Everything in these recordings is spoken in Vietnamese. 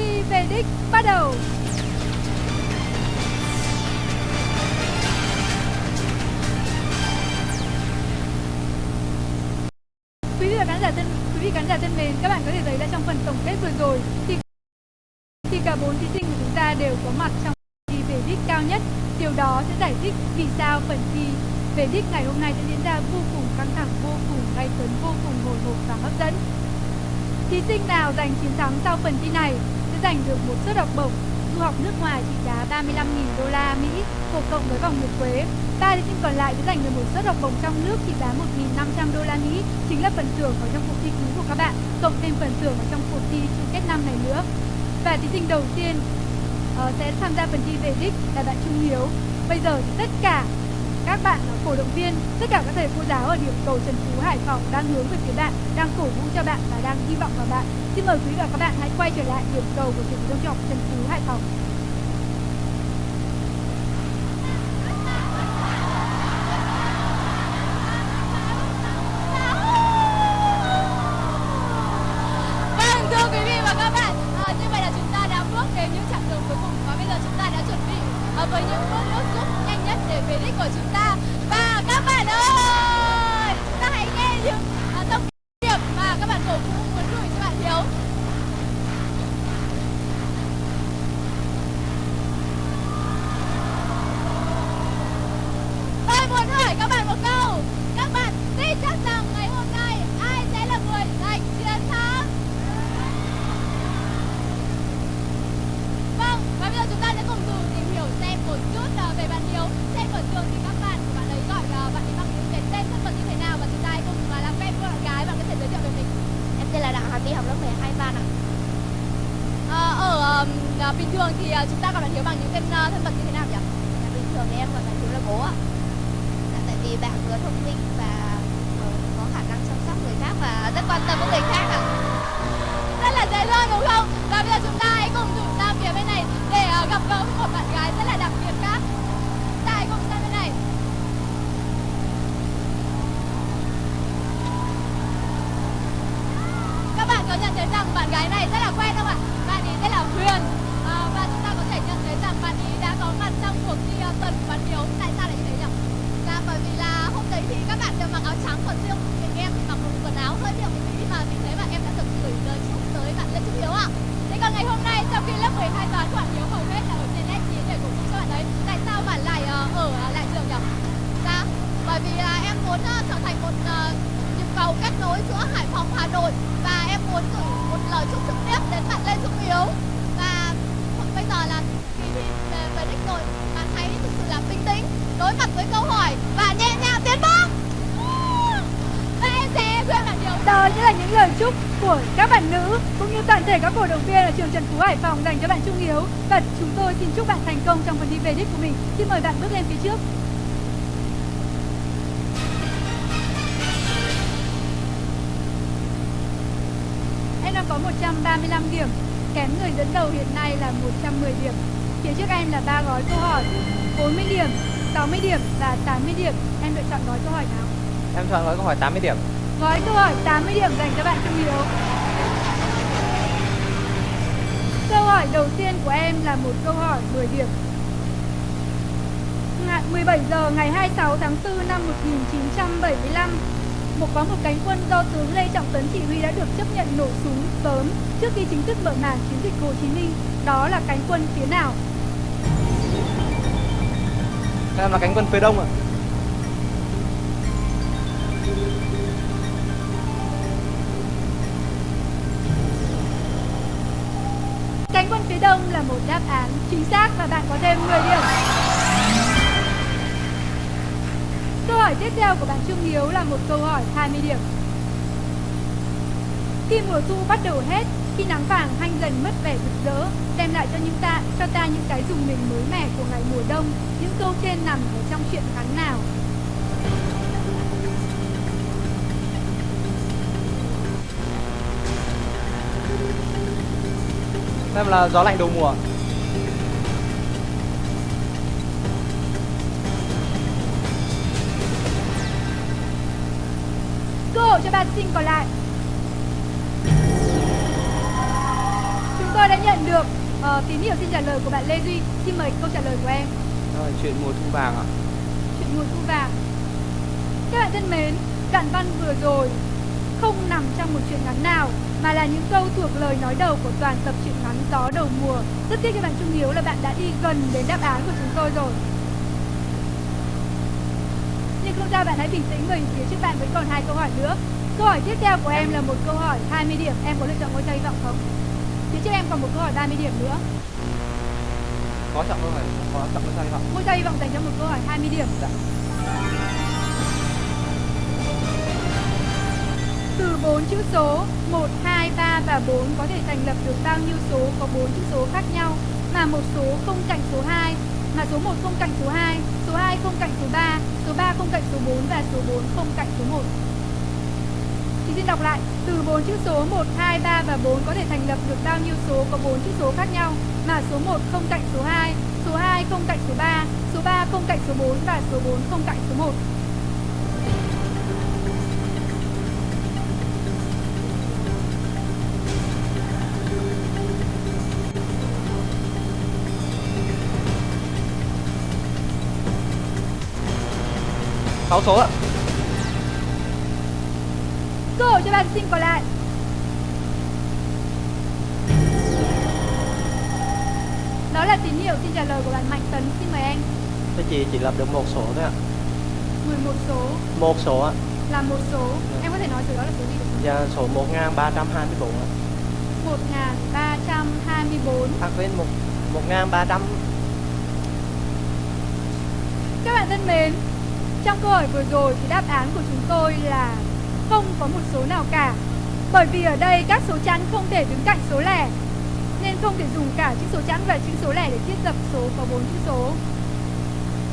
thi về đích bắt đầu. Quý vị và khán giả thân quý vị khán giả thân mến, các bạn có thể thấy là trong phần tổng kết vừa rồi thì thì cả bốn thí sinh của chúng ta đều có mặt trong thi về đích cao nhất. Điều đó sẽ giải thích vì sao phần thi về đích ngày hôm nay sẽ diễn ra vô cùng căng thẳng, vô cùng gay cấn, vô cùng hồi hộp và hấp dẫn. Thí sinh nào giành chiến thắng sau phần thi này giành được một suất học bổng du học nước ngoài trị giá 35.000 đô la Mỹ phổ cộng với vòng nguyệt quế. Ba thí sinh còn lại sẽ giành được một suất học bổng trong nước trị giá 1.500 đô la Mỹ, chính là phần thưởng ở trong cuộc thi cũ của các bạn, cộng thêm phần thưởng ở trong cuộc thi chung kết năm này nữa. Và thí sinh đầu tiên uh, sẽ tham gia phần thi về đích là bạn Trung Hiếu. Bây giờ thì tất cả các bạn cổ động viên, tất cả các thầy cô giáo ở điểm cầu Trần Phú Hải Phòng đang hướng về phía bạn, đang cổ vũ cho bạn và đang hy vọng vào bạn. Xin mời quý vị và các bạn hãy quay trở lại điểm cầu của trường trung học Trần Phú Hải Phòng. Vâng, thưa quý vị và các bạn, à, như vậy là chúng ta đã bước đến những chặng đường cuối cùng và bây giờ chúng ta đã chuẩn bị à, với những bước nước giúp nhất để về đích của chúng ta. Và các bạn ơi, chúng ta hãy nghe những à, thông điệp mà các bạn cổ vũ muốn gửi cho bạn Hiếu. Tôi muốn hỏi các bạn một câu, các bạn tin chắc rằng ngày hôm nay ai sẽ là người giành chiến thắng? Vâng, và bây giờ chúng ta sẽ cùng thử tìm hiểu xem một chút ờ, về bạn Hiếu. Trên vở trường thì các bạn của bạn ấy gọi ờ, bạn ấy bằng những cái tên thân phận như thế nào và chúng ta hãy cùng ờ, làm quen với bạn gái. Bạn có thể giới thiệu về mình. Em tên là Đặng Hà My, học lớp 12 ban ạ. Ờ, ở ờm, ờ, bình thường thì ờ, chúng ta gọi bạn Hiếu bằng những tên ờ, thân phận như thế nào nhỉ? Dạ, bình thường thì em gọi bạn Hiếu là bố ạ. Dạ, tại vì bạn vừa thông minh và ờ, có khả năng chăm sóc người khác và rất quan tâm đến người khác ạ. Rất là dễ thương đúng không? Và bây giờ chúng ta hãy cùng thử sang phía bên này để ờ, gặp gỡ với một bạn gái rất là đặc biệt khác. Chúng ta hãy cùng sang bên này. Các bạn có nhận thấy rằng bạn gái này rất là quen không ạ? Bạn ấy tên là Huyền à, và chúng ta có thể nhận thấy rằng bạn ấy đã có mặt trong cuộc thi uh, tuần của bạn Hiếu. Tại sao lại như thế nhỉ? Dạ, bởi vì là hôm đấy thì các bạn đều mặc áo trắng còn riêng mình em thì mặc một quần áo hơi điệu một tí mà mình thấy mà em đã được gửi lời chúc tới bạn Lê Trung Hiếu ạ. Thế còn ngày hôm nay sau khi lớp 12 toán của bạn Hiếu hầu hết là ở trên S9 để cổ vũ cho bạn ấy, tại sao bạn lại ờ, ở uh, lại trường nhỉ? Dạ, bởi vì là em muốn ờ, trở thành một ờ, nhịp cầu kết nối giữa Hải Phòng Hà Nội và em muốn gửi một lời chúc trực tiếp đến bạn Lê Trung Hiếu và bây giờ là kỳ thi về, về đích rồi bạn hãy thực sự là bình tĩnh đối mặt với câu hỏi và nhẹ nhàng tiến bước Và em sẽ khuyên bạn điều Đó chính là những lời chúc của các bạn nữ cũng như toàn thể các cổ động viên ở trường Trần Phú Hải Phòng dành cho bạn Trung Hiếu và chúng tôi xin chúc bạn thành công trong phần thi về đích của mình. Xin mời bạn bước lên phía trước. 135 điểm, kém người dẫn đầu hiện nay là 110 điểm. Phía trước em là ba gói câu hỏi, 40 điểm, 60 điểm và 80 điểm. Em lựa chọn gói câu hỏi nào? Em chọn gói câu hỏi 80 điểm. Gói câu hỏi 80 điểm dành cho bạn Trung Hiếu. Câu hỏi đầu tiên của em là một câu hỏi 10 điểm. Ngày 17 giờ ngày 26 tháng 4 năm 1975, một có một cánh quân do tướng Lê Trọng Tấn chỉ huy đã được chấp nhận nổ súng sớm trước khi chính thức mở màn chiến dịch Hồ Chí Minh. Đó là cánh quân phía nào? Em là cánh quân phía đông ạ. Cánh quân phía đông là một đáp án chính xác và bạn có thêm 10 điểm. Hỏi tiếp theo của bạn Trương Hiếu là một câu hỏi 20 điểm. Khi mùa thu bắt đầu hết, khi nắng vàng hanh dần mất vẻ rực rỡ, đem lại cho những ta cho ta những cái dùng mình mới mẻ của ngày mùa đông, những câu trên nằm ở trong truyện ngắn nào? Xem là gió lạnh đầu mùa. Cho thí sinh còn lại. Chúng tôi đã nhận được ờ, tín hiệu xin trả lời của bạn Lê Duy. Xin mời câu trả lời của em. Rồi, chuyện mùa thu vàng ạ. Chuyện mùa thu vàng. Các bạn thân mến, đoạn văn vừa rồi không nằm trong một truyện ngắn nào mà là những câu thuộc lời nói đầu của toàn tập truyện ngắn Gió đầu mùa. Rất tiếc cho bạn Trung Hiếu là bạn đã đi gần đến đáp án của chúng tôi rồi. Sao bạn hãy bình tĩnh bởi phía trước bạn vẫn còn hai câu hỏi nữa. Câu hỏi tiếp theo của em là một câu hỏi 20 điểm. Em có lựa chọn ngôi sao hy vọng không? Phía trước em còn một câu hỏi 30 điểm nữa. Có chọn câu hỏi, có chọn câu sao hy vọng. Ngôi sao hy vọng dành cho một câu hỏi 20 điểm. Dạ. Từ 4 chữ số 1, 2, 3 và 4 có thể thành lập được bao nhiêu số có 4 chữ số khác nhau mà một số không cạnh số 2 mà số 1 không cạnh số 2, số 2 không cạnh số 3, số 3 không cạnh số 4 và số 4 không cạnh số 1. Thì xin đọc lại, từ 4 chữ số 1, 2, 3 và 4 có thể thành lập được bao nhiêu số có 4 chữ số khác nhau mà số 1 không cạnh số 2, số 2 không cạnh số 3, số 3 không cạnh số 4 và số 4 không cạnh số 1. Sáu số ạ. Cơ hội cho bạn sinh còn lại. Đó là tín hiệu xin trả lời của bạn Mạnh Tấn. Xin mời anh. Thưa chị chỉ lập được một số thôi ạ 11 số Một số ạ là một số. Em có thể nói số đó là số gì được không? Dạ số 1324 ạ 1324. À quên một 1300 Các bạn thân mến, trong câu hỏi vừa rồi thì đáp án của chúng tôi là không có một số nào cả. Bởi vì ở đây các số chẵn không thể đứng cạnh số lẻ, nên không thể dùng cả chữ số chẵn và chữ số lẻ để thiết lập số có bốn chữ số.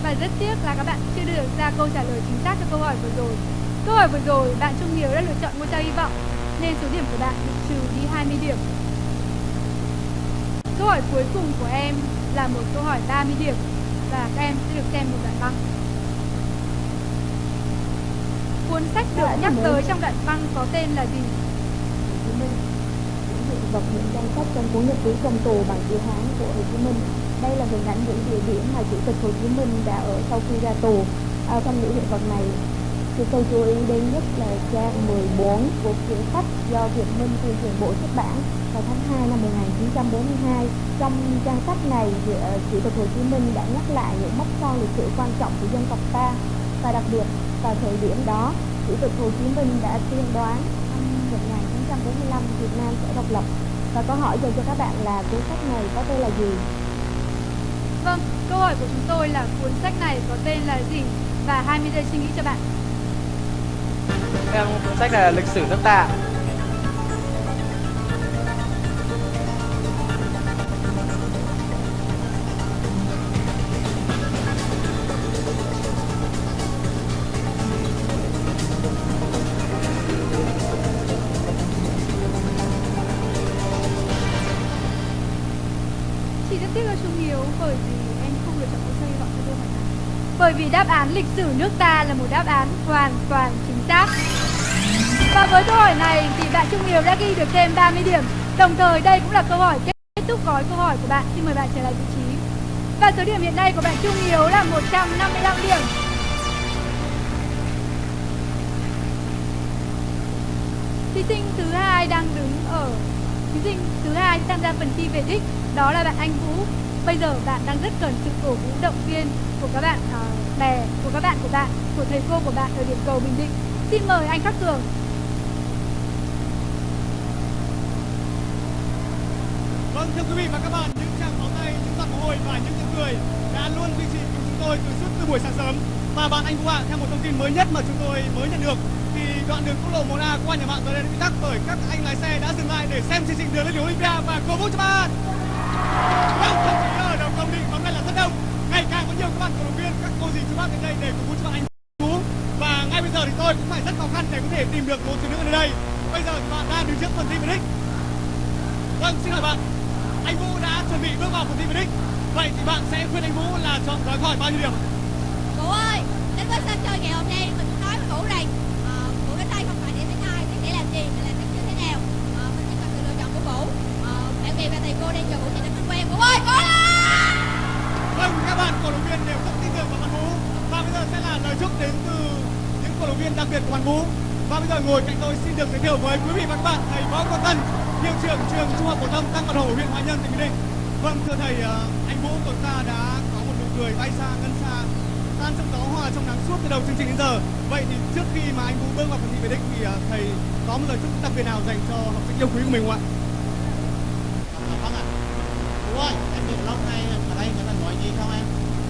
Và rất tiếc là các bạn chưa đưa được ra câu trả lời chính xác cho câu hỏi vừa rồi. Câu hỏi vừa rồi, bạn Trung Hiếu đã lựa chọn ngôi sao hy vọng, nên số điểm của bạn bị trừ đi 20 điểm. Câu hỏi cuối cùng của em là một câu hỏi 30 điểm, và các em sẽ được xem một đoạn băng. Cuốn sách được nhắc tới trong đoạn văn có tên là gì? Hồ Chí Minh những hiện vật những danh sách trong cuốn nhật ký trong tù bằng chữ Hán của Hồ Chí Minh đây là hình ảnh những địa điểm mà chủ tịch Hồ Chí Minh đã ở sau khi ra tù à, trong những hiện vật này thì tôi chú ý đến nhất là trang 14 của quyển sách do Việt Minh tuyên truyền bộ xuất bản vào tháng 2 năm 1942 trong trang sách này thì, à, chủ tịch Hồ Chí Minh đã nhắc lại những mốc son lịch sử quan trọng của dân tộc ta và đặc biệt vào thời điểm đó chủ tịch Hồ Chí Minh đã tiên đoán năm 1945 Việt Nam sẽ độc lập và câu hỏi dành cho các bạn là cuốn sách này có tên là gì? Vâng, câu hỏi của chúng tôi là cuốn sách này có tên là gì? Và 20 giây suy nghĩ cho bạn. Em cuốn sách này là lịch sử nước ta. Tiếc cho Trung Hiếu bởi vì em không lựa chọn câu sao hy vọng cho tôi hỏi. Bởi vì đáp án lịch sử nước ta là một đáp án hoàn toàn chính xác. Và với câu hỏi này thì bạn Trung Hiếu đã ghi được thêm 30 điểm. Đồng thời đây cũng là câu hỏi kết thúc gói câu hỏi của bạn. Xin mời bạn trở lại vị trí. Và số điểm hiện nay của bạn Trung Hiếu là 155 điểm. Thí sinh thứ hai đang đứng ở, thí sinh thứ hai tham gia phần thi về đích đó là bạn Anh Vũ. Bây giờ bạn đang rất cần sự cổ vũ động viên của các bạn uh, bè, của các bạn của bạn, của thầy cô của bạn ở điểm cầu Bình Định. Xin mời anh Khắc Cường. Vâng, thưa quý vị và các bạn, những tràng pháo tay, những giọt mồ hôi và những tiếng cười đã luôn duy trì cùng chúng tôi từ suốt từ buổi sáng sớm. Và bạn anh Vũ ạ, theo một thông tin mới nhất mà chúng tôi mới nhận được thì đoạn đường quốc lộ 1A qua nhà bạn giờ đây đã bị tắc bởi các anh lái xe đã dừng lại để xem chương trình đường lên đường Olympia và cổ vũ cho bạn cô dì chú đến đây để vũ cho bạn anh Vũ. Và ngay bây giờ thì tôi cũng phải rất khó khăn để có thể tìm được một nữ đây. Bây giờ thì bạn đang đứng ơi, đến là Vâng, các bạn cổ động viên đều rất tin tưởng vào Văn Vũ. Và bây giờ sẽ là lời chúc đến từ những cổ động viên đặc biệt của Văn Vũ. Và bây giờ ngồi cạnh tôi xin được giới thiệu với quý vị và các bạn thầy Võ Quang Tân, hiệu trưởng trường Trung học phổ thông Tăng Bạc hổ huyện Hoài Nhân tỉnh Bình Định. Vâng, thưa thầy, ờ, anh Vũ của chúng ta đã có một nụ cười bay xa ngân xa tan trong gió hòa trong nắng suốt từ đầu chương trình đến giờ. Vậy thì trước khi mà anh Vũ bước vào phần thi về đích thì ờ, thầy có một lời chúc đặc biệt nào dành cho học sinh yêu quý của mình không ạ? Vâng ạ. Chú ơi, em được lâu nay ở đây người ta nói gì không em?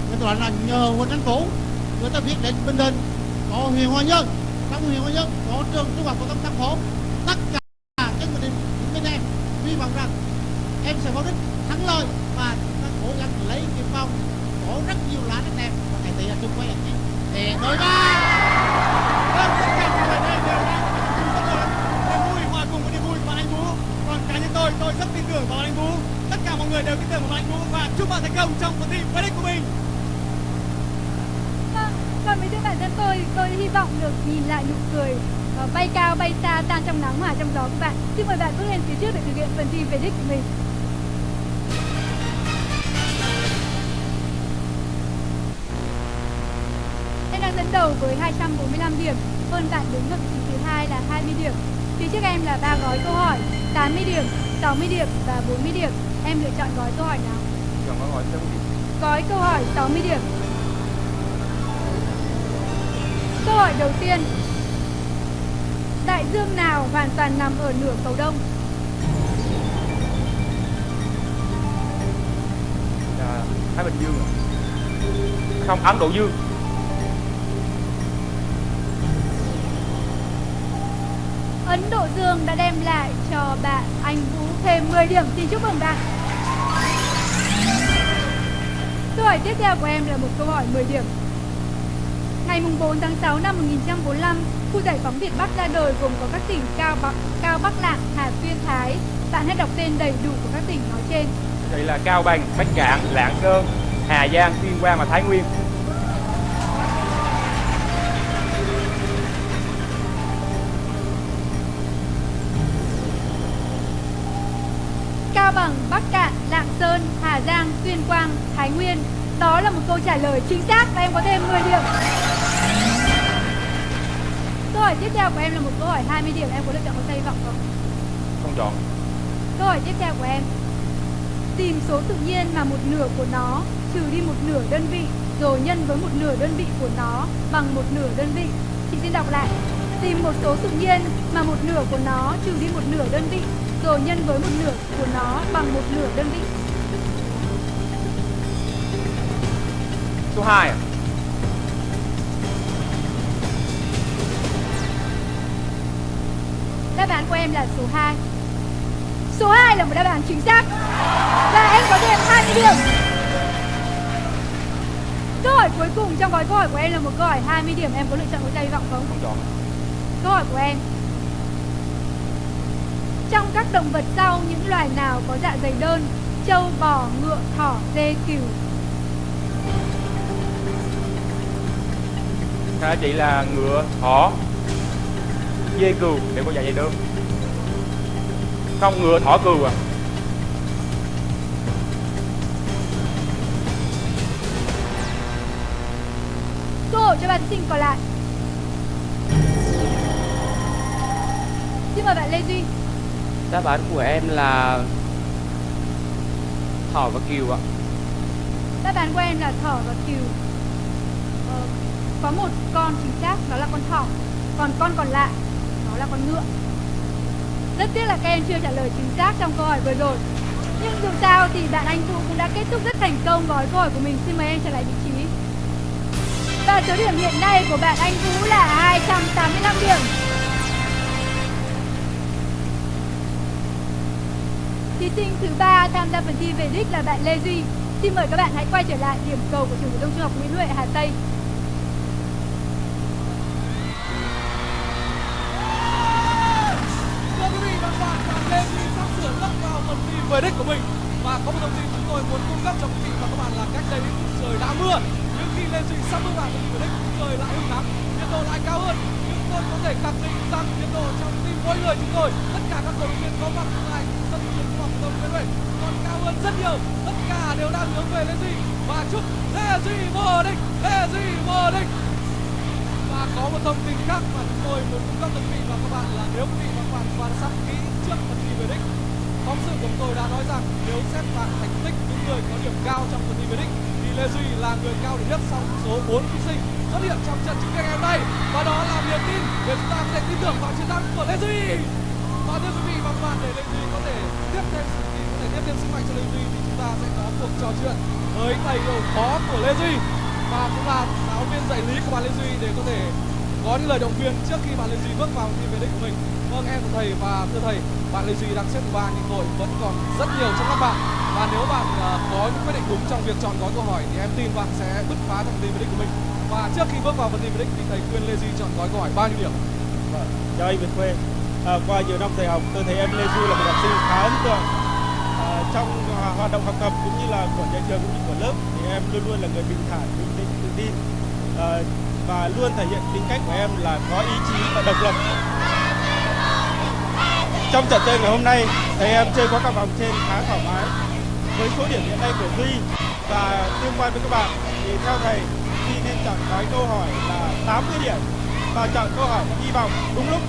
Người ta gọi là nhờ quân chính phủ người ta viết đến Bình Định, có huyện Hoa Nhân, trong huyện Hoa Nhân có trường trung học phổ thông Tam Phố, tất cả các Bình Định bên em hy vọng rằng em sẽ có đích thắng lợi và chúng ta cố gắng lấy cái vòng có rất nhiều lá rất đẹp và ngày tỷ là chung quay anh chị. Để đối ba. Vâng, tất cả những người đây đều đang có niềm vui rất lớn. Niềm vui hòa cùng với niềm vui của anh Vũ. Còn cá nhân tôi, tôi rất tin tưởng vào anh Vũ. Tất cả mọi người của tin anh Vũ và chúc bạn thành công trong phần thi về đích của mình. Vâng, còn với riêng bản thân tôi, tôi hy vọng được nhìn lại nụ cười ờ, bay cao bay xa tan trong nắng hòa trong gió của bạn. Xin mời bạn bước lên phía trước để thực hiện phần thi về đích của mình. Em đang dẫn đầu với 245 điểm, hơn bạn đứng ở vị trí thứ hai là 20 điểm. Phía trước em là ba gói câu hỏi, 80 điểm, 60 điểm và 40 điểm. Em lựa chọn gói câu hỏi nào? Chọn câu hỏi Gói câu hỏi 60 điểm. Câu hỏi đầu tiên. Đại dương nào hoàn toàn nằm ở nửa cầu đông? à, Thái Bình Dương? Không, Ấn Độ Dương Ấn Độ Dương đã đem lại cho bạn Anh Vũ thêm 10 điểm. Xin chúc mừng bạn. Câu hỏi tiếp theo của em là một câu hỏi 10 điểm. Ngày mùng 4 tháng 6 năm 1945, khu giải phóng Việt Bắc ra đời gồm có các tỉnh Cao Bắc, Cao Bắc Lạng, Hà Tuyên, Thái. Bạn hãy đọc tên đầy đủ của các tỉnh nói trên. Đây là Cao Bằng, Bắc Cạn, Lạng Sơn, Hà Giang, Tuyên Quang và Thái Nguyên Giang, Tuyên Quang, Thái Nguyên. Đó là một câu trả lời chính xác và em có thêm 10 điểm. Câu hỏi tiếp theo của em là một câu hỏi 20 điểm. Em có lựa chọn có hy vọng không? Không chọn Câu hỏi tiếp theo của em. Tìm số tự nhiên mà một nửa của nó trừ đi một nửa đơn vị rồi nhân với một nửa đơn vị của nó bằng một nửa đơn vị. Chị xin đọc lại. Tìm một số tự nhiên mà một nửa của nó trừ đi một nửa đơn vị rồi nhân với một nửa của nó bằng một nửa đơn vị. Số 2 à? Đáp án của em là số 2. Số 2 là một đáp án chính xác. Và em có thêm 20 điểm. Câu hỏi cuối cùng trong gói câu hỏi của em là một câu hỏi 20 điểm. Em có lựa chọn có hy vọng không? Không chọn Câu hỏi của em. Trong các động vật sau, những loài nào có dạ dày đơn? Trâu, bò, ngựa, thỏ, dê, cừu. Thưa chị là ngựa, thỏ Dê cừu đều có dạ dày đơn Không, ngựa, thỏ, cừu à Cơ hội cho bạn sinh còn lại. Xin mời bạn Lê Duy. Đáp án của em là thỏ và kiều ạ. Đáp án của em là thỏ và cừu. Có một con chính xác, đó là con thỏ. Còn con còn lại, đó là con ngựa. Rất tiếc là các em chưa trả lời chính xác trong câu hỏi vừa rồi. Nhưng dù sao thì bạn Anh Vũ cũng đã kết thúc rất thành công gói câu hỏi của mình. Xin mời em trở lại vị trí. Và số điểm hiện nay của bạn Anh Vũ là 285 điểm. Thí sinh thứ ba tham gia phần thi về đích là bạn Lê Duy. Xin mời các bạn hãy quay trở lại điểm cầu của trường phổ thông trung học Nguyễn Huệ Hà Tây. Rất cao vào phần tin về đích của mình. Và có một thông tin chúng tôi muốn cung cấp cho quý vị và các bạn là cách đây trời đã mưa. Nhưng khi lên trình sắp bước vào phần thi về đích, trời lại hứng nắng, nhiệt độ lại cao hơn. Nhưng tôi có thể khẳng định rằng nhiệt độ trong tim mỗi người chúng tôi, tất cả các cổ động viên có mặt tại sân trường trung học phổ thông Nguyễn Huệ hơn rất nhiều tất cả đều đang hướng về Lê Duy và chúc Lê Duy vô địch Lê Duy vô địch và có một thông tin khác mà chúng tôi muốn cung cấp cho quý vị và các bạn là nếu quý vị và các bạn quan sát kỹ trước phần thi về đích phóng sự của chúng tôi đã nói rằng nếu xét bằng thành tích những người có điểm cao trong phần thi về đích thì Lê Duy là người cao điểm nhất trong số 4 thí sinh xuất hiện trong trận chung kết ngày hôm nay và đó là niềm tin để chúng ta có thể tin tưởng vào chiến thắng của Lê Duy và thưa quý vị và các bạn, để Lê Duy có thể tiếp thêm sự tin, có thể tiếp thêm sức mạnh cho Lê Duy thì chúng ta sẽ có cuộc trò chuyện với thầy đầu phó của Lê Duy và cũng là giáo viên dạy lý của bạn Lê Duy để có thể có những lời động viên trước khi bạn Lê Duy bước vào thi về đích của mình. Vâng em của thầy và thưa thầy, bạn Lê Duy đang xếp thứ ba nhưng đội vẫn còn rất nhiều trong các bạn và nếu bạn uh, có những quyết định đúng trong việc chọn gói câu hỏi thì em tin bạn sẽ bứt phá trong thi về đích của mình. Và trước khi bước vào phần thi về đích thì thầy khuyên Lê Duy chọn gói câu hỏi bao nhiêu điểm? Vâng, cho anh Việt Khuê. À, qua nhiều năm thầy học, tôi thấy em Lê Duy là một học sinh khá ấn tượng. À, trong à, hoạt động học tập cũng như là của nhà trường cũng như của lớp thì em luôn luôn là người bình thản, bình tĩnh, tự tin à, và luôn thể hiện tính cách của em là có ý chí và độc lập. Trong trận chơi ngày hôm nay, thầy em chơi qua các vòng trên khá thoải mái. Với số điểm hiện nay của Duy và tương quan với các bạn thì theo thầy Duy nên chọn gói câu hỏi là 80 điểm và chọn câu hỏi hy vọng đúng lúc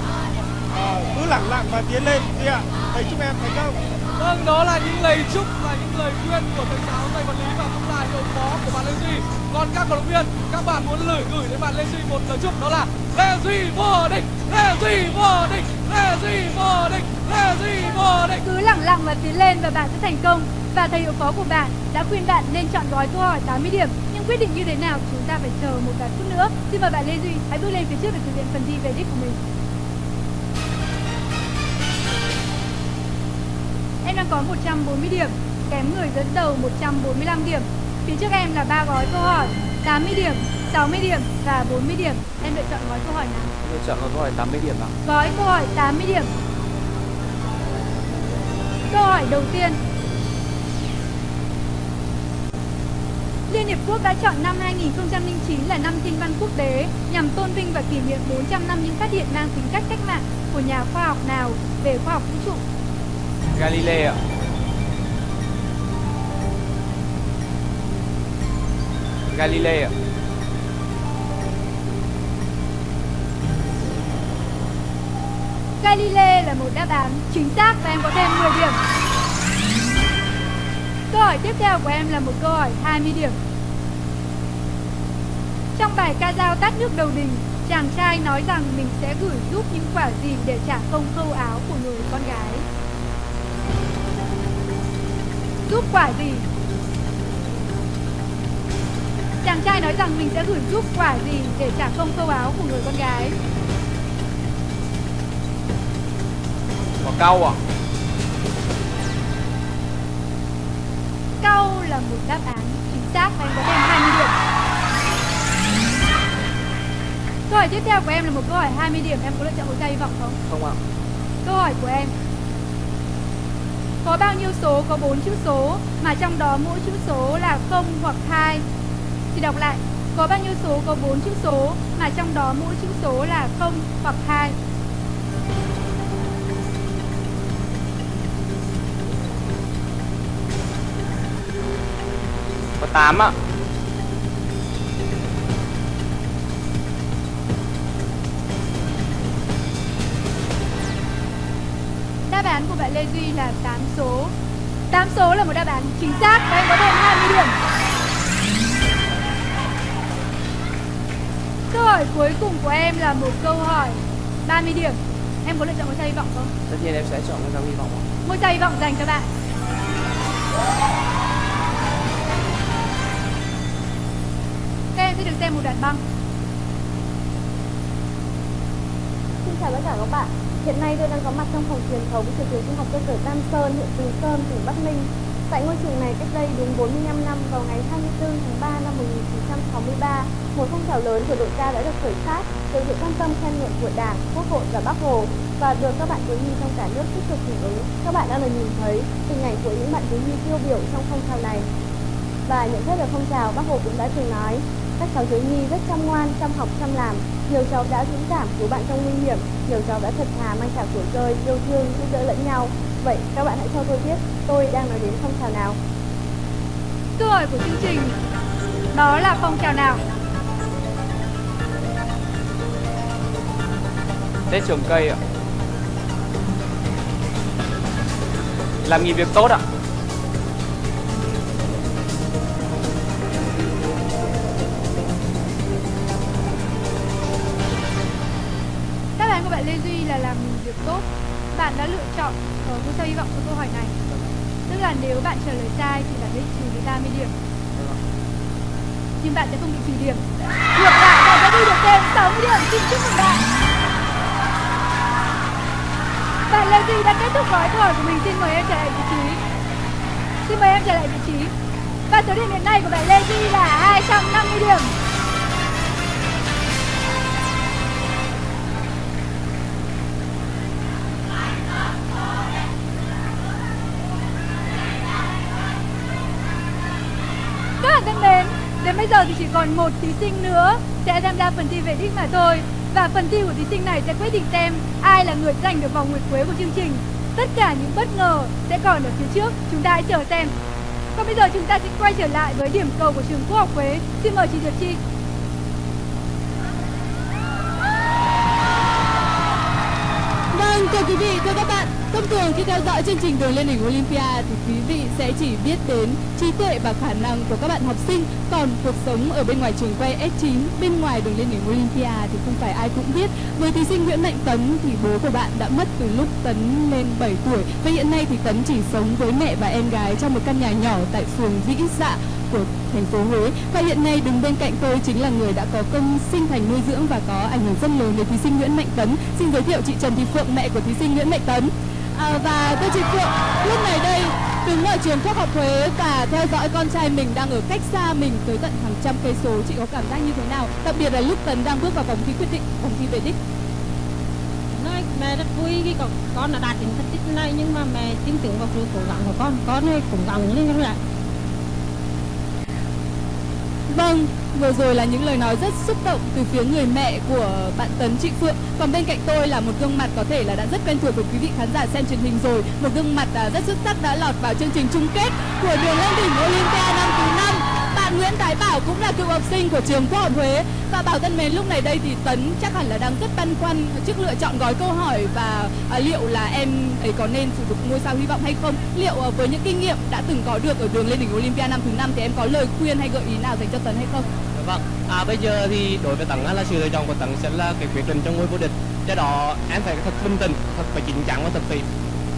à, cứ lẳng lặng và tiến lên Duy ạ. Thầy chúc em thành công. Vâng, đó là những lời chúc và những lời khuyên của thầy giáo thầy vật lý và cũng là hiệu phó của bạn Lê Duy. Còn các cổ động viên, các bạn muốn gửi gửi đến bạn Lê Duy một lời chúc đó là Lê Duy vô địch, Lê Duy vô địch, Lê Duy vô địch, Lê Duy vô địch. Cứ lẳng lặng và tiến lên và bạn sẽ thành công. Và thầy hiệu phó của bạn đã khuyên bạn nên chọn gói câu hỏi 80 điểm. Nhưng quyết định như thế nào chúng ta phải chờ một vài phút nữa. Xin mời bạn Lê Duy hãy bước lên phía trước để thực hiện phần thi về đích của mình. Em đang có 140 điểm, kém người dẫn đầu 145 điểm. Phía trước em là ba gói câu hỏi 80 điểm, 60 điểm và 40 điểm. Em lựa chọn gói câu hỏi nào? Tôi chọn câu hỏi 80 điểm ạ. Gói câu hỏi 80 điểm. Câu hỏi đầu tiên. Liên Hiệp Quốc đã chọn năm 2009 là năm thiên văn quốc tế nhằm tôn vinh và kỷ niệm 400 năm những phát hiện mang tính cách cách mạng của nhà khoa học nào về khoa học vũ trụ. Galilei ạ. Galilei ạ. Galilei là một đáp án chính xác và em có thêm 10 điểm. Câu hỏi tiếp theo của em là một câu hỏi 20 điểm. Trong bài ca dao tát nước đầu đình, chàng trai nói rằng mình sẽ gửi giúp những quả gì để trả công khâu áo của người con gái. Giúp quả gì? Chàng trai nói rằng mình sẽ gửi giúp quả gì để trả công khâu áo của người con gái. Quả cau ạ. Cau là một đáp án chính xác và em có thêm 20 điểm. Câu hỏi tiếp theo của em là một câu hỏi 20 điểm, em có lựa chọn một chai hy vọng không? Không ạ. Câu hỏi của em Có bao nhiêu số có 4 chữ số mà trong đó mỗi chữ số là 0 hoặc 2? Thì đọc lại Có bao nhiêu số có 4 chữ số mà trong đó mỗi chữ số là 0 hoặc 2? Có 8 ạ. Đáp án của bạn Lê Duy là 8 số 8 số là một đáp án chính xác và em có thêm 20 điểm Câu hỏi cuối cùng của em là một câu hỏi 30 điểm Em có lựa chọn một chai hy vọng không? Tất nhiên em sẽ chọn con dao hy vọng ạ. Một chai hy vọng dành cho bạn Các em sẽ được xem một đoạn băng Xin chào tất cả các bạn. Hiện nay tôi đang có mặt trong phòng truyền thống của trường trung học cơ sở Tam Sơn, huyện Từ Sơn, tỉnh Bắc Ninh. Tại ngôi trường này cách đây đúng 45 năm vào ngày 24 tháng 3 năm 1963, một phong trào lớn của đội ca đã được khởi phát từ sự quan tâm khen ngợi của Đảng, Quốc hội và Bác Hồ và được các bạn thiếu nhi trong cả nước tích cực hưởng ứng. Các bạn đang được nhìn thấy hình ảnh của những bạn thiếu nhi tiêu biểu trong phong trào này. Và nhận xét về phong trào, Bác Hồ cũng đã từng nói các cháu thiếu nhi rất chăm ngoan, chăm học, chăm làm. Nhiều cháu đã dũng cảm cứu bạn trong nguy hiểm, nhiều cháu đã thật thà mang trả của rơi, yêu thương, giúp đỡ lẫn nhau. Vậy các bạn hãy cho tôi biết tôi đang nói đến phong trào nào. Câu hỏi của chương trình đó là phong trào nào? Tết trồng cây ạ. Làm nghìn việc tốt ạ. Đáp án của bạn Lê Duy là làm mình việc tốt. Bạn đã lựa chọn ở ngôi sao hy vọng cho câu hỏi này. Tức là nếu bạn trả lời sai thì bạn sẽ trừ đi 30 điểm. Nhưng bạn sẽ không bị trừ điểm. Ngược lại, bạn sẽ thu được thêm 60 điểm. Xin chúc mừng bạn. Bạn Lê Duy đã kết thúc gói câu hỏi của mình. Xin mời em trở lại vị trí. Xin mời em trở lại vị trí. Và số điểm hiện nay của bạn Lê Duy là 250 điểm. Bây giờ thì chỉ còn một thí sinh nữa sẽ tham gia phần thi về đích mà thôi. Và phần thi của thí sinh này sẽ quyết định xem ai là người giành được vòng nguyệt quế của chương trình. Tất cả những bất ngờ sẽ còn ở phía trước, chúng ta hãy chờ xem. Còn bây giờ chúng ta sẽ quay trở lại với điểm cầu của trường Quốc học Huế. Xin mời chị Diệp Chi. Vâng, thưa quý vị, thưa các bạn, thông thường khi theo dõi chương trình Đường lên đỉnh Olympia thì quý vị sẽ chỉ biết đến trí tuệ và khả năng của các bạn học sinh, còn cuộc sống ở bên ngoài trường quay S9, bên ngoài đường lên đỉnh Olympia thì không phải ai cũng biết. Với thí sinh Nguyễn Mạnh Tấn thì bố của bạn đã mất từ lúc Tấn lên 7 tuổi và hiện nay thì Tấn chỉ sống với mẹ và em gái trong một căn nhà nhỏ tại phường Vĩ Dạ của thành phố Huế và hiện nay đứng bên cạnh tôi chính là người đã có công sinh thành nuôi dưỡng và có ảnh hưởng rất lớn đến thí sinh Nguyễn Mạnh Tấn. Xin giới thiệu chị Trần Thị Phượng, mẹ của thí sinh Nguyễn Mạnh Tấn. À, và tôi chị Phượng, lúc này đây đứng ở trường Quốc học Huế và theo dõi con trai mình đang ở cách xa mình tới tận hàng trăm cây số, chị có cảm giác như thế nào? Đặc biệt là lúc Tấn đang bước vào vòng thi quyết định, vòng thi về đích. nói mẹ rất vui khi con con đã đạt đến thành tích này nhưng mà mẹ tin tưởng vào sự cố gắng của con con cũng cố gắng lên các bạn Vâng, vừa rồi là những lời nói rất xúc động từ phía người mẹ của bạn Tấn Chị Phượng. Còn bên cạnh tôi là một gương mặt có thể là đã rất quen thuộc với quý vị khán giả xem truyền hình rồi. Một gương mặt à, rất xuất sắc đã lọt vào chương trình chung kết của đường lên đỉnh Olympia năm thứ năm. Bạn Nguyễn Thái Bảo cũng là cựu học sinh của trường Quốc học Huế. Và Bảo thân mến, lúc này đây thì Tấn chắc hẳn là đang rất băn khoăn trước lựa chọn gói câu hỏi và à, liệu là em ấy có nên sử dụng ngôi sao hy vọng hay không. Liệu à, với những kinh nghiệm đã từng có được ở đường lên đỉnh Olympia năm thứ năm thì em có lời khuyên hay gợi ý nào dành cho Tấn hay không? Dạ vâng, à, bây giờ thì đối với Tấn á, là sự lựa chọn của Tấn sẽ là cái quyết định trong ngôi vô địch. Do đó em phải thật bình tĩnh, thật phải chính chắn và thật phải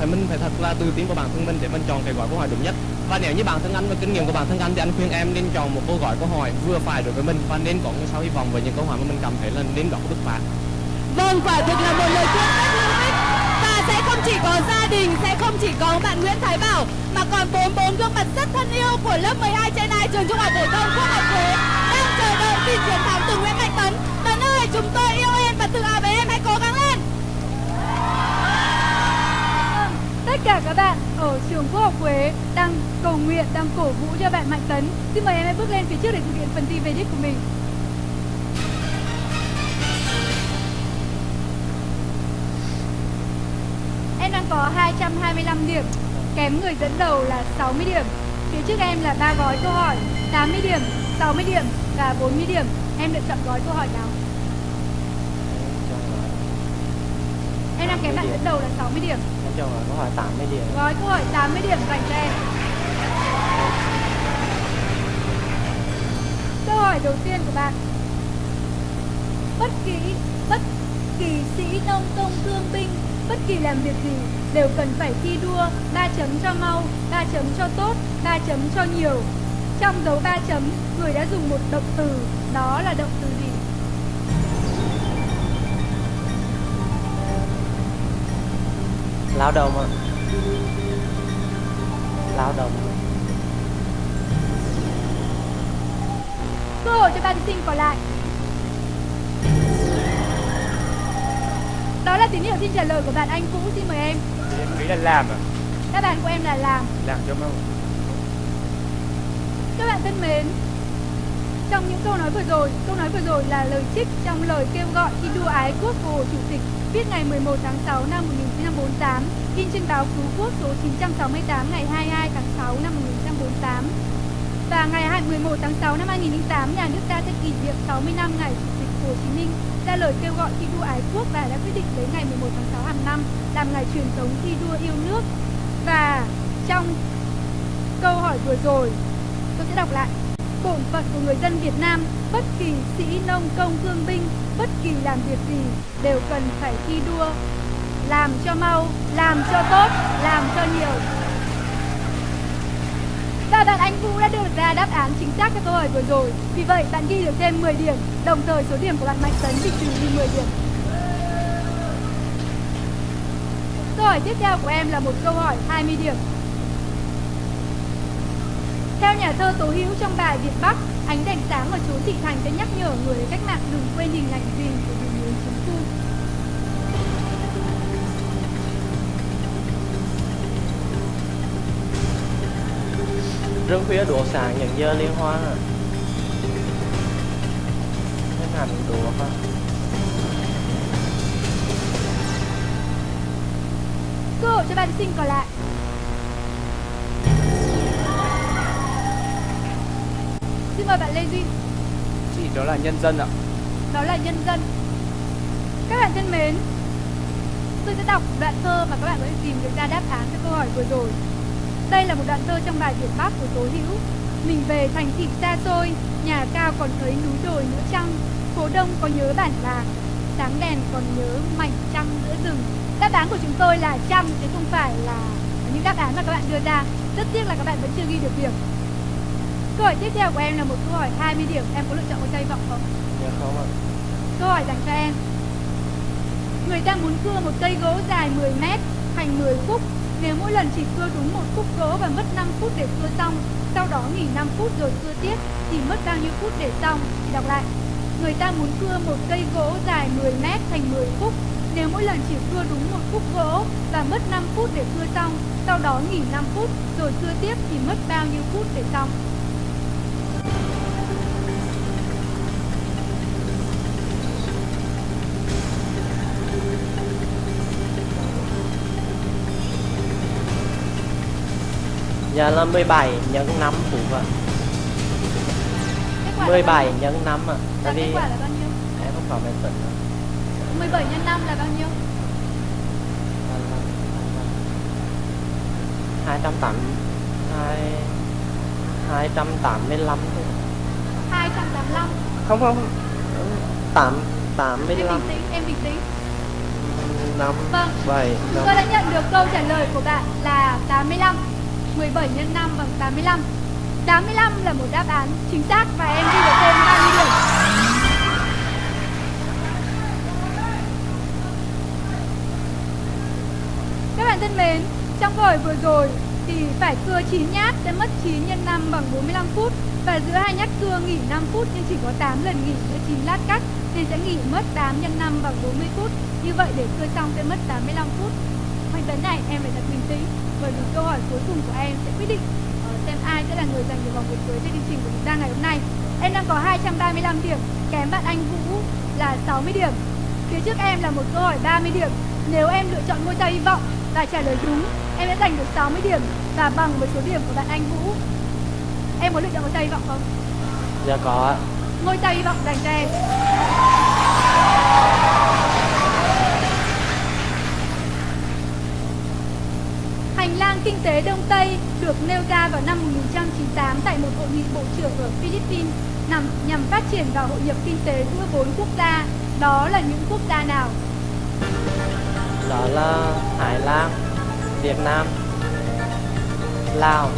phải mình phải thật là tự tin vào bản thân mình để mình chọn cái gói câu hỏi đúng nhất. Và nếu như bản thân anh và kinh nghiệm của bản thân anh thì anh khuyên em nên chọn một câu gói câu hỏi vừa phải đối với mình và nên có ngôi sao hy vọng với những câu hỏi mà mình cảm thấy là nên có bứt phá. Vâng, quả thực là một lời khuyên rất hữu ích Và sẽ không chỉ có gia đình, sẽ không chỉ có bạn Nguyễn Thái Bảo Mà còn bốn bốn gương mặt rất thân yêu của lớp 12 trên 2 trường trung học phổ thông Quốc học Huế Đang chờ đợi tin chiến thắng từ Nguyễn Mạnh Tấn Tấn ơi, chúng tôi cả các bạn ở trường Quốc học Huế đang cầu nguyện, đang cổ vũ cho bạn Mạnh Tấn. Xin mời em hãy bước lên phía trước để thực hiện phần thi về đích của mình. Em đang có 225 điểm, kém người dẫn đầu là 60 điểm. Phía trước em là ba gói câu hỏi, 80 điểm, 60 điểm và 40 điểm. Em lựa chọn gói câu hỏi nào? Em đang kém bạn dẫn đầu là 60 điểm. Em chọn câu hỏi 80 điểm. Gói câu hỏi 80 điểm dành cho em. Câu hỏi đầu tiên của bạn. Bất kỳ bất kỳ sĩ nông công thương binh bất kỳ làm việc gì đều cần phải thi đua 3 chấm cho mau, 3 chấm cho tốt, 3 chấm cho nhiều. Trong dấu 3 chấm, người đã dùng một động từ, đó là động từ Lao động ạ. Lao động. Cơ hội cho ba thí sinh còn lại. Đó là tín hiệu xin trả lời của bạn Anh Vũ, xin mời em. Em nghĩ là làm à? Đáp án của em là làm. Làm cho mau. Các bạn thân mến, trong những câu nói vừa rồi, câu nói vừa rồi là lời trích trong lời kêu gọi thi đua ái quốc của Hồ Chủ tịch viết ngày 11 tháng 6 năm 1948, in trên báo Cứu Quốc số 968 ngày 22 tháng 6 năm 1948. Và ngày 11 tháng 6 năm 2008, nhà nước ta sẽ kỷ niệm 60 năm ngày Chủ tịch Hồ Chí Minh ra lời kêu gọi thi đua ái quốc và đã quyết định lấy ngày 11 tháng 6 hàng năm làm ngày truyền thống thi đua yêu nước. Và trong câu hỏi vừa rồi, tôi sẽ đọc lại. Bổn phận của người dân Việt Nam, bất kỳ sĩ nông công thương binh, bất kỳ làm việc gì đều cần phải thi đua, làm cho mau, làm cho tốt, làm cho nhiều. Và bạn Anh Vũ đã đưa ra đáp án chính xác cho câu hỏi vừa rồi. Vì vậy, bạn ghi được thêm 10 điểm, đồng thời số điểm của bạn Mạnh Tấn bị trừ đi 10 điểm. Câu hỏi tiếp theo của em là một câu hỏi 20 điểm. Theo nhà thơ Tố Hữu trong bài Việt Bắc, ánh đèn sáng ở chốn thị thành sẽ nhắc nhở người cách mạng đừng quên hình ảnh gì của Rừng khuya đuốc sáng những giờ liên hoan à Hình ảnh đuốc à Cơ hội cho bạn sinh còn lại. Xin mời bạn Lê Duy, Chị đó là nhân dân ạ. đó là nhân dân. Các bạn thân mến, tôi sẽ đọc đoạn thơ mà các bạn có thể tìm được ra đáp án cho câu hỏi vừa rồi. Đây là một đoạn thơ trong bài Việt Bắc của Tố Hữu. Mình về thành thị xa xôi, nhà cao còn thấy núi đồi nữa chăng? Phố đông có nhớ bản làng, sáng đèn còn nhớ mảnh trăng giữa rừng. Đáp án của chúng tôi là trăm chứ không phải là những đáp án mà các bạn đưa ra. Rất tiếc là các bạn vẫn chưa ghi được điểm. Câu hỏi tiếp theo của em là một câu hỏi 20 điểm. Em có lựa chọn một chai vọng không? Dạ không ạ Câu hỏi dành cho em. Người ta muốn cưa một cây gỗ dài 10 mét thành 10 khúc. Nếu mỗi lần chỉ cưa đúng một khúc gỗ và mất 5 phút để cưa xong, sau đó nghỉ 5 phút rồi cưa tiếp thì mất bao nhiêu phút để xong? Thì đọc lại. Người ta muốn cưa một cây gỗ dài 10 mét thành 10 khúc. Nếu mỗi lần chỉ cưa đúng một khúc gỗ và mất 5 phút để cưa xong, sau đó nghỉ 5 phút rồi cưa tiếp thì mất bao nhiêu phút để xong? Dạ là 17 nhân 5 phút ạ. Bao 17 nhiêu? nhân 5 ạ. Và Tại vì quả là bao nhiêu? em không có tính ạ 17 nhân 5 là bao nhiêu? hai trăm tám hai hai trăm tám mươi lăm 285 không không. Tám tám mươi Em lăm bình tĩnh, em bình tĩnh. Năm Vâng. bảy Chúng năm. Tôi đã nhận được câu trả lời của bạn là 85 17 nhân 5 bằng 85 85 là một đáp án chính xác và em ghi được thêm 30 điểm Các bạn thân mến, trong câu hỏi vừa rồi thì phải cưa 9 nhát sẽ mất 9 nhân 5 bằng 45 phút và giữa hai nhát cưa nghỉ 5 phút nhưng chỉ có 8 lần nghỉ giữa 9 lát cắt nên sẽ nghỉ mất 8 nhân 5 bằng 40 phút. Như vậy để cưa xong sẽ mất 85 phút. Hoành tấn này em phải thật bình tĩnh bởi vì câu hỏi cuối cùng của em sẽ quyết định ờ, xem ai sẽ là người giành được vòng nguyệt quế trên chương trình của chúng ta ngày hôm nay. Em đang có 235 điểm, kém bạn Anh Vũ là 60 điểm. Phía trước em là một câu hỏi 30 điểm. Nếu em lựa chọn ngôi sao hy vọng và trả lời đúng, em sẽ giành được 60 điểm và bằng với số điểm của bạn Anh Vũ. Em có lựa chọn ngôi sao hy vọng không? dạ có ạ Ngôi sao hy vọng dành cho em. Hành lang kinh tế Đông Tây được nêu ra vào năm 1998 tại một hội nghị bộ trưởng ở Philippines nằm, nhằm phát triển và hội nhập kinh tế giữa bốn quốc gia. Đó là những quốc gia nào? đó là Thái Lan, Việt Nam, Lào,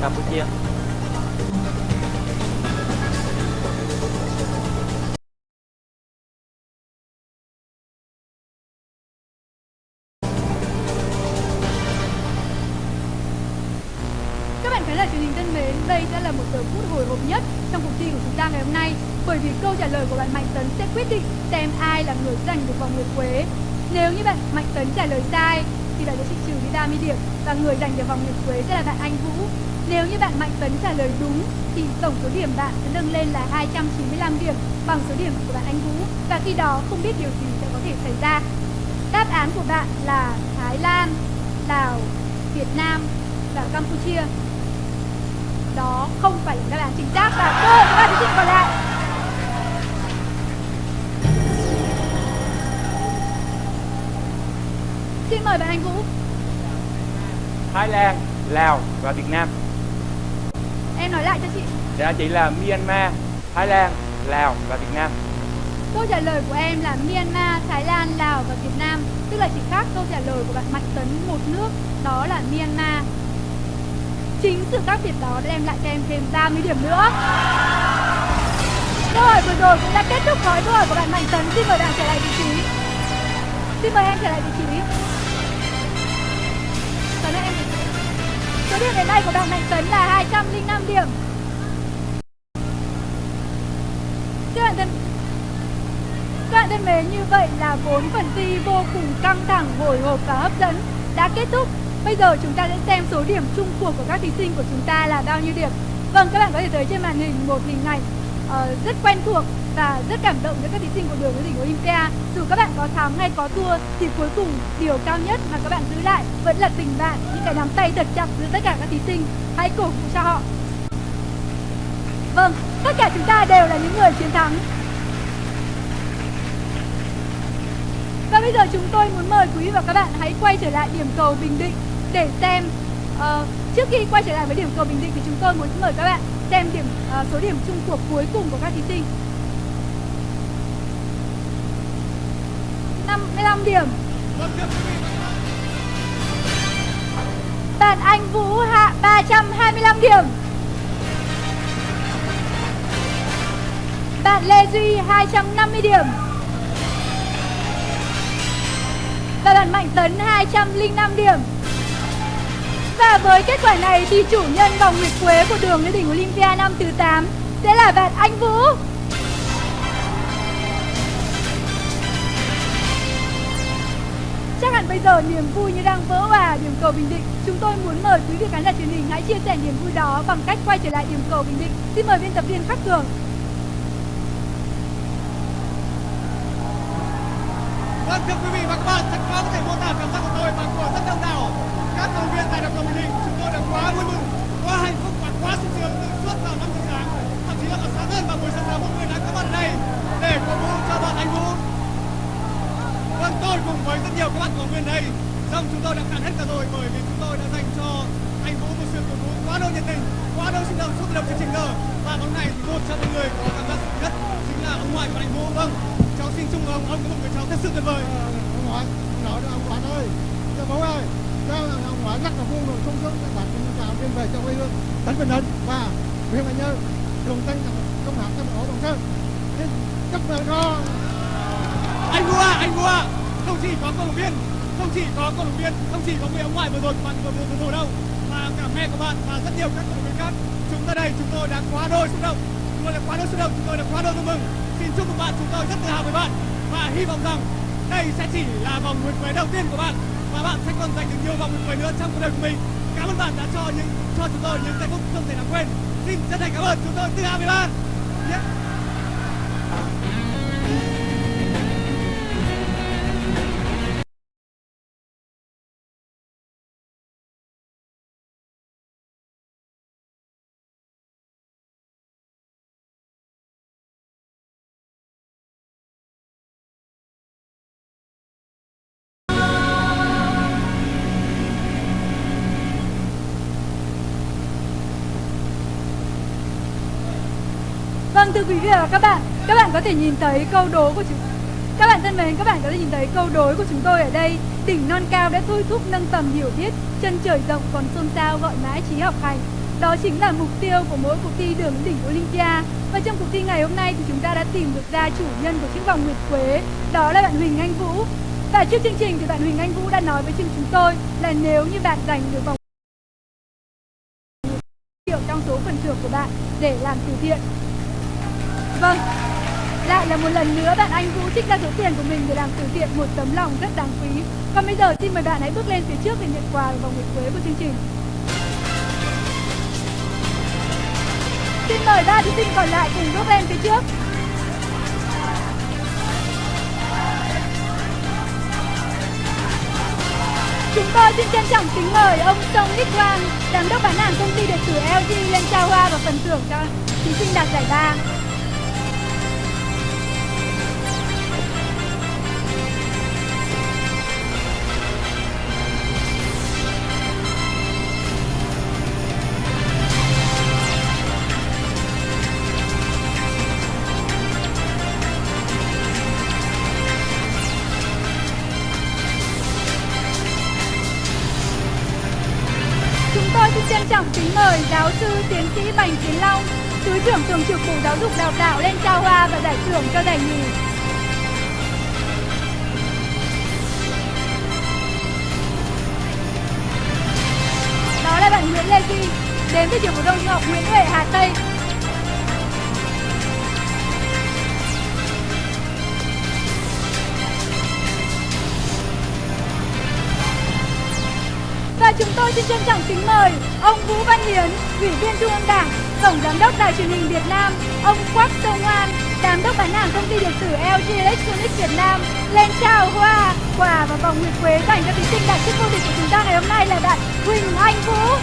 Campuchia bạn sẽ nâng lên là 295 điểm bằng số điểm của bạn Anh Vũ và khi đó không biết điều gì sẽ có thể xảy ra. đáp án của bạn là Thái Lan, Lào, Việt Nam và Campuchia. Đó không phải là đáp án chính xác và hội của bạn thí sinh còn lại. Xin mời bạn Anh Vũ. Thái Lan, Lào và Việt Nam. Em nói lại cho chị. Dạ chị là Myanmar, Thái Lan, Lào và Việt Nam. Câu trả lời của em là Myanmar, Thái Lan, Lào và Việt Nam. Tức là chỉ khác câu trả lời của bạn Mạnh Tấn một nước Đó là Myanmar. Chính sự khác biệt đó đã đem lại cho em thêm 30 điểm nữa. Câu hỏi vừa rồi cũng đã kết thúc gói câu hỏi của bạn Mạnh Tấn. Xin mời bạn trở lại vị trí. Xin mời em trở lại vị trí. Tấn em Số điểm đến nay của bạn Mạnh Tấn là 205 điểm Các bạn thân các bạn thân mến, như vậy là bốn phần thi vô cùng căng thẳng, hồi hộp và hấp dẫn đã kết thúc. Bây giờ chúng ta sẽ xem số điểm chung cuộc của các thí sinh của chúng ta là bao nhiêu điểm. Vâng, các bạn có thể thấy trên màn hình một hình ảnh uh, rất quen thuộc và rất cảm động với các thí sinh của đường lên đỉnh Olympia. Dù các bạn có thắng hay có thua thì cuối cùng điều cao nhất mà các bạn giữ lại vẫn là tình bạn, những cái nắm tay thật chặt giữa tất cả các thí sinh. Hãy cổ vũ cho họ. Vâng, tất cả chúng ta đều là những người chiến thắng Và bây giờ chúng tôi muốn mời quý vị và các bạn hãy quay trở lại điểm cầu Bình Định để xem uh, trước khi quay trở lại với điểm cầu Bình Định thì chúng tôi muốn mời các bạn xem điểm uh, số điểm chung cuộc cuối cùng của các thí sinh. 55 điểm. Bạn Anh Vũ hạ 325 điểm. Bạn Lê Duy 250 điểm. Và bạn Mạnh Tấn 205 điểm. Và với kết quả này thì chủ nhân vòng nguyệt quế của đường lên đỉnh Olympia năm thứ 8 sẽ là bạn Anh Vũ. Chắc hẳn bây giờ niềm vui như đang vỡ hòa điểm cầu Bình Định. Chúng tôi muốn mời quý vị khán giả truyền hình hãy chia sẻ niềm vui đó bằng cách quay trở lại điểm cầu Bình Định. Xin mời biên tập viên Khắc Cường. Vâng thưa quý vị và các bạn, thật khó có thể mô tả cảm giác của tôi và của rất đông đảo các thành viên tại đập cầu Bình Định. Chúng tôi đã quá vui mừng, quá hạnh phúc và quá sung sướng từ suốt vào năm giờ sáng, thậm chí là còn sáng hơn vào buổi sáng sớm mọi người đã có mặt đây để cổ vũ cho bạn anh Vũ. Vâng tôi cùng với rất nhiều các bạn cầu viên đây, xong chúng tôi đã cạn hết cả rồi bởi vì chúng tôi đã dành cho anh Vũ một sự cổ vũ quá đỗi nhiệt tình, quá đỗi sinh động suốt từ đầu chương trình giờ. Và bóng này thì một trong những người có cảm giác nhất chính là ông ngoại của anh Vũ. Vâng, cháu xin chúc ông ông có một người cháu thật sự tuyệt vời ông ngoại nói đó, ông quản ơi cho bố ơi cho ông ngoại rất là vui rồi sung sướng các bạn cũng chào viên về cho quê hương. Tỉnh bình định và huyện bình Nhơn, đồng tân công hạt trong ổ, đồng sơn. Xin chúc mừng con. Anh vua anh vua. Không chỉ có cầu viên, không chỉ có cầu viên, không chỉ có người ông ngoại vừa rồi bạn vừa vừa rồi đâu. Mà cả mẹ của bạn và rất nhiều các cầu viên khác. Chúng ta đây, chúng tôi đã quá đôi xúc động. Chúng tôi đã quá đôi xúc động. Chúng tôi đã quá đôi vui mừng. Xin chúc mừng bạn. Chúng tôi rất tự hào với bạn. Và hy vọng rằng đây sẽ chỉ là vòng nguyệt quế đầu tiên của bạn. Và bạn sẽ còn giành được nhiều vòng nguyệt quế nữa trong cuộc đời của mình. Cảm ơn bạn đã cho những, cho chúng tôi những giây phút không thể nào quên. Xin chân thành cảm ơn chúng tôi từ A13 yeah. Thưa quý vị và các bạn, các bạn có thể nhìn thấy câu đố của chúng các bạn thân mến, các bạn có thể nhìn thấy câu đối của chúng tôi ở đây. Đỉnh non cao đã thôi thúc nâng tầm hiểu biết Chân trời rộng còn xôn xao gọi mãi trí học hành. Đó chính là mục tiêu của mỗi cuộc thi đường đỉnh Olympia. Và trong cuộc thi ngày hôm nay thì chúng ta đã tìm được ra chủ nhân của chiếc vòng nguyệt quế. Đó là bạn Huỳnh Anh Vũ. Và trước chương trình thì bạn Huỳnh Anh Vũ đã nói với chương chúng tôi là nếu như bạn giành được vòng triệu trong số phần thưởng của bạn để làm từ thiện Vâng, lại là một lần nữa bạn Anh Vũ trích ra số tiền của mình để làm từ thiện một tấm lòng rất đáng quý. Còn bây giờ xin mời bạn hãy bước lên phía trước để nhận quà vào vòng nguyệt quế của chương trình. Xin mời ba thí sinh còn lại cùng bước lên phía trước. Chúng tôi xin trân trọng kính mời ông Song Ích Quang, giám đốc bán hàng công ty điện tử LG lên trao hoa và phần thưởng cho thí sinh đạt giải ba. Trưởng thường trực Bộ Giáo dục Đào tạo lên trao hoa và giải thưởng cho giải nhì. Đó là bạn Nguyễn Lê Duy, đến từ trường phổ thông học Nguyễn Huệ Hà Tây. Và chúng tôi xin trân trọng kính mời ông Vũ Văn Hiến, Ủy viên Trung ương Đảng, Tổng Giám đốc Đài truyền hình Việt Nam, ông Quách Sông Hoan, Giám đốc bán hàng công ty điện tử LG Electronics Việt Nam lên trao hoa, quà và vòng nguyệt quế dành cho thí sinh đạt chức vô địch của chúng ta ngày hôm nay là bạn Huỳnh Anh Vũ.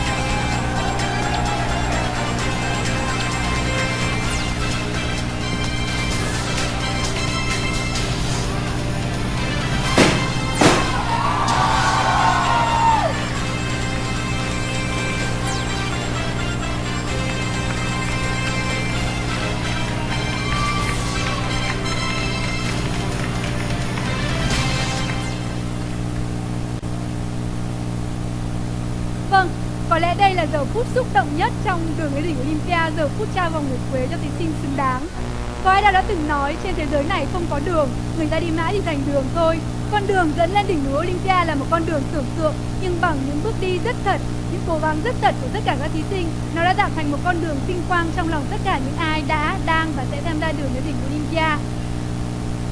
Phút xúc động nhất trong đường lên đỉnh Olympia, giờ phút trao vòng nguyệt quế cho thí sinh xứng đáng. Có ai đã từng nói trên thế giới này không có đường, người ta đi mãi thì thành đường thôi. Con đường dẫn lên đỉnh núi Olympia là một con đường tưởng tượng, nhưng bằng những bước đi rất thật, những cố gắng rất thật của tất cả các thí sinh, nó đã tạo thành một con đường vinh quang trong lòng tất cả những ai đã, đang và sẽ tham gia đường lên đỉnh Olympia.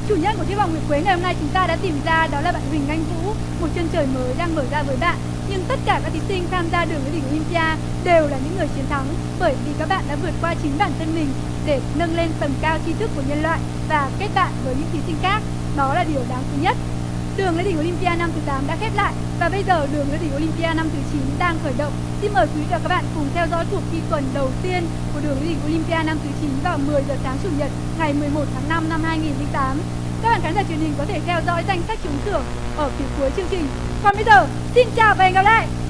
Chủ nhân của chiếc vòng nguyệt quế ngày hôm nay chúng ta đã tìm ra đó là bạn Huỳnh Anh Vũ, một chân trời mới đang mở ra với bạn. Tất cả các thí sinh tham gia đường lên đỉnh Olympia đều là những người chiến thắng, bởi vì các bạn đã vượt qua chính bản thân mình để nâng lên tầm cao tri thức của nhân loại và kết bạn với những thí sinh khác. Đó là điều đáng quý nhất. Đường lên đỉnh Olympia năm thứ 8 đã khép lại và bây giờ đường lên đỉnh Olympia năm thứ 9 đang khởi động. Xin mời quý vị và các bạn cùng theo dõi cuộc thi tuần đầu tiên của đường lên đỉnh Olympia năm thứ 9 vào 10 giờ sáng chủ nhật, ngày 11 tháng 5 năm 2008. Các bạn khán giả truyền hình có thể theo dõi danh sách trúng thưởng ở phía cuối chương trình. Còn bây giờ, xin chào và hẹn gặp lại!